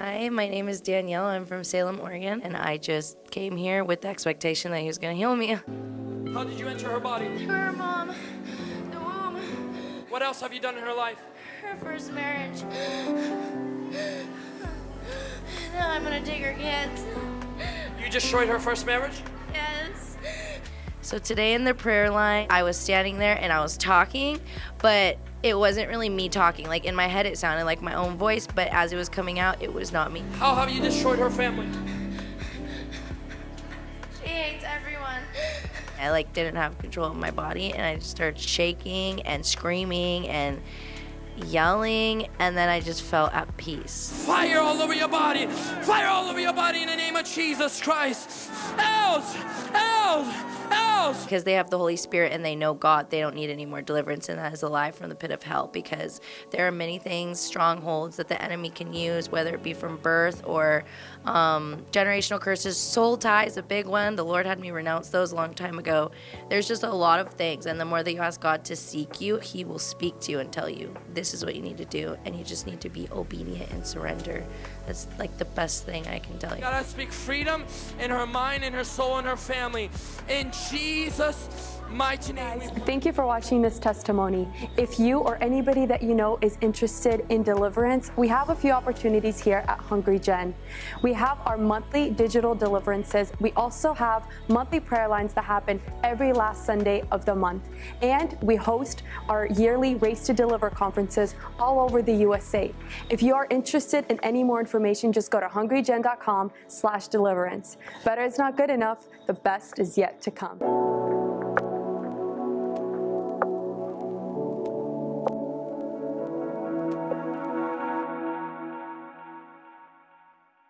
Hi, my name is Danielle. I'm from Salem, Oregon, and I just came here with the expectation that he was going to heal me. How did you enter her body? Her mom, the womb, What else have you done in her life? her first marriage. Now I'm gonna take her kids. You destroyed her first marriage? Yes. So today in the prayer line, I was standing there and I was talking, but it wasn't really me talking. Like in my head, it sounded like my own voice, but as it was coming out, it was not me. How have you destroyed her family? She hates everyone. I like didn't have control of my body and I just started shaking and screaming and yelling and then I just felt at peace. Fire all over your body! Fire all over your body in the name of Jesus Christ! Else! Because they have the Holy Spirit and they know God, they don't need any more deliverance, and that is a lie from the pit of hell. Because there are many things, strongholds that the enemy can use, whether it be from birth or um, generational curses. Soul ties, a big one. The Lord had me renounce those a long time ago. There's just a lot of things, and the more that you ask God to seek you, He will speak to you and tell you this is what you need to do, and you just need to be obedient and surrender. That's like the best thing I can tell you. God, I speak freedom in her mind, in her soul, in her family. In Jesus' mighty name. we Thank you for watching this testimony. If you or anybody that you know is interested in deliverance, we have a few opportunities here at Hungry Gen. We have our monthly digital deliverances. We also have monthly prayer lines that happen every last Sunday of the month. And we host our yearly Raised to Deliver conferences all over the USA. If you are interested in any more information, just go to hungrygen.com slash deliverance. Better is not good enough. The best is yet to come.